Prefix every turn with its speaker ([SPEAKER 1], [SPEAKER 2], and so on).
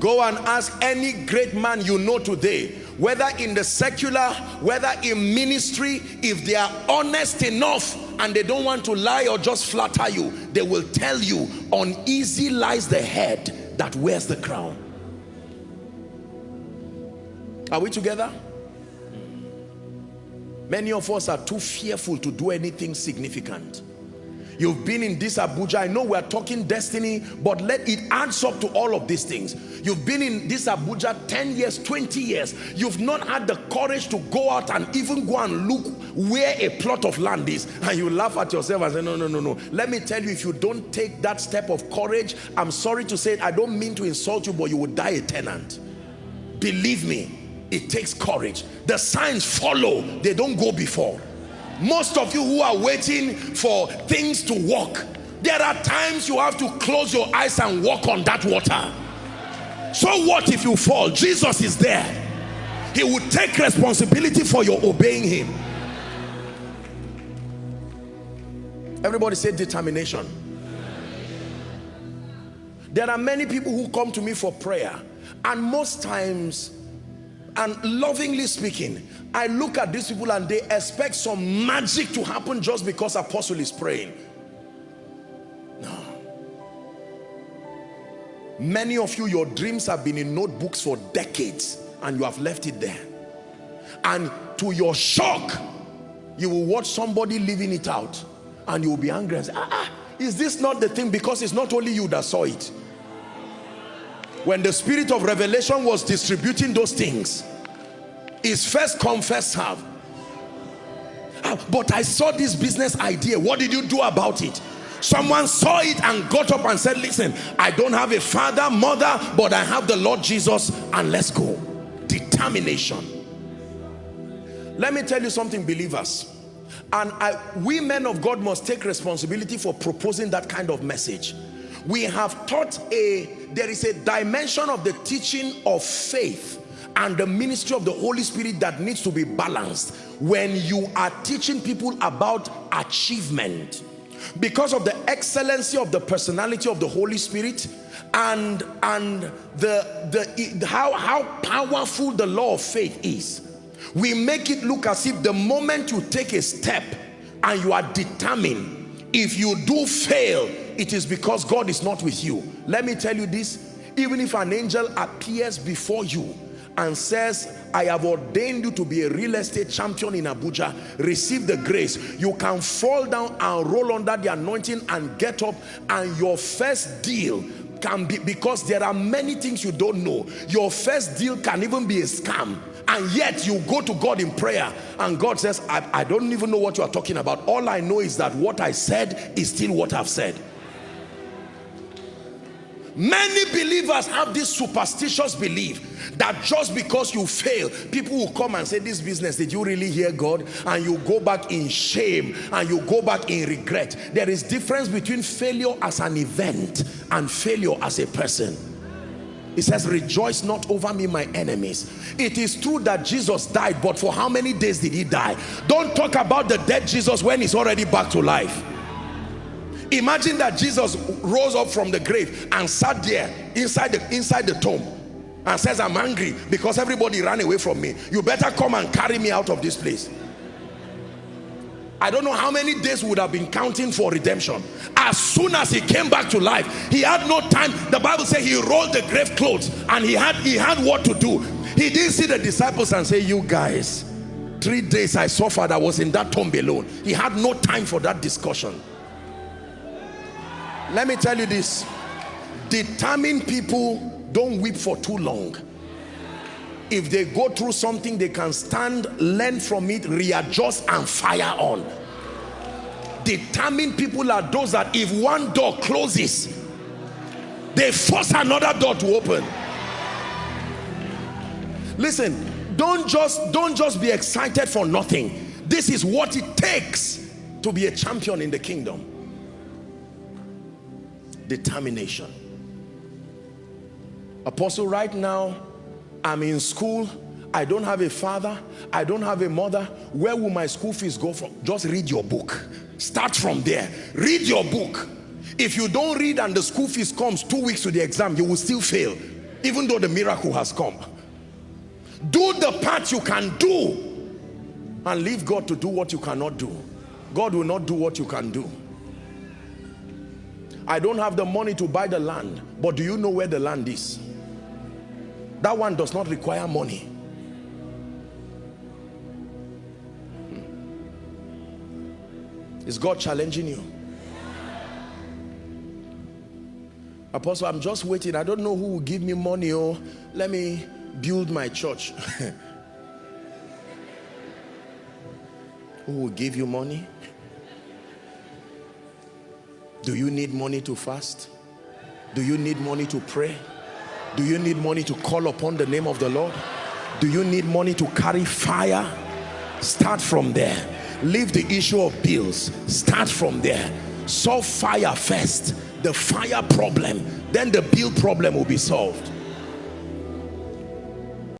[SPEAKER 1] Go and ask any great man you know today, whether in the secular, whether in ministry, if they are honest enough and they don't want to lie or just flatter you, they will tell you, uneasy lies the head that wears the crown. Are we together? Many of us are too fearful to do anything significant. You've been in this Abuja. I know we're talking destiny, but let it adds up to all of these things. You've been in this Abuja 10 years, 20 years. You've not had the courage to go out and even go and look where a plot of land is. And you laugh at yourself and say, no, no, no, no. Let me tell you, if you don't take that step of courage, I'm sorry to say it, I don't mean to insult you, but you will die a tenant. Believe me, it takes courage. The signs follow, they don't go before most of you who are waiting for things to work there are times you have to close your eyes and walk on that water. So what if you fall? Jesus is there. He will take responsibility for your obeying him. Everybody say determination. There are many people who come to me for prayer and most times and lovingly speaking I look at these people and they expect some magic to happen just because apostle is praying. No. Many of you your dreams have been in notebooks for decades and you have left it there. And to your shock you will watch somebody living it out and you will be angry and say ah, ah is this not the thing? Because it's not only you that saw it when the spirit of revelation was distributing those things is first come first serve ah, but I saw this business idea. What did you do about it? Someone saw it and got up and said listen I don't have a father mother but I have the Lord Jesus and let's go. Determination. Let me tell you something believers. And I, we men of God must take responsibility for proposing that kind of message we have taught a there is a dimension of the teaching of faith and the ministry of the Holy Spirit that needs to be balanced when you are teaching people about achievement. Because of the excellency of the personality of the Holy Spirit and and the the how how powerful the law of faith is we make it look as if the moment you take a step and you are determined if you do fail it is because God is not with you. Let me tell you this. Even if an angel appears before you and says I have ordained you to be a real estate champion in Abuja receive the grace you can fall down and roll under the anointing and get up and your first deal can be because there are many things you don't know. Your first deal can even be a scam and yet you go to God in prayer and God says I, I don't even know what you are talking about. All I know is that what I said is still what I've said Many believers have this superstitious belief that just because you fail, people will come and say, this business, did you really hear God? And you go back in shame and you go back in regret. There is difference between failure as an event and failure as a person. It says, rejoice not over me, my enemies. It is true that Jesus died, but for how many days did he die? Don't talk about the dead Jesus when he's already back to life. Imagine that Jesus rose up from the grave and sat there inside the, inside the tomb and says, I'm angry because everybody ran away from me. You better come and carry me out of this place. I don't know how many days would have been counting for redemption. As soon as he came back to life, he had no time. The Bible says he rolled the grave clothes and he had, he had what to do. He didn't see the disciples and say, you guys, three days I suffered, I was in that tomb alone. He had no time for that discussion let me tell you this. Determined people don't weep for too long. If they go through something they can stand learn from it readjust and fire on. Determined people are those that if one door closes they force another door to open. Listen don't just don't just be excited for nothing. This is what it takes to be a champion in the kingdom determination. Apostle right now i'm in school. I don't have a father. I don't have a mother. Where will my school fees go from? Just read your book. Start from there. Read your book. If you don't read and the school fees comes two weeks to the exam you will still fail even though the miracle has come. Do the part you can do and leave God to do what you cannot do. God will not do what you can do. I don't have the money to buy the land, but do you know where the land is? That one does not require money. Hmm. Is God challenging you? Apostle, I'm just waiting. I don't know who will give me money. Oh, let me build my church. who will give you money? Do you need money to fast? Do you need money to pray? Do you need money to call upon the name of the Lord? Do you need money to carry fire? Start from there. Leave the issue of bills. Start from there. Solve fire first. The fire problem. Then the bill problem will be solved.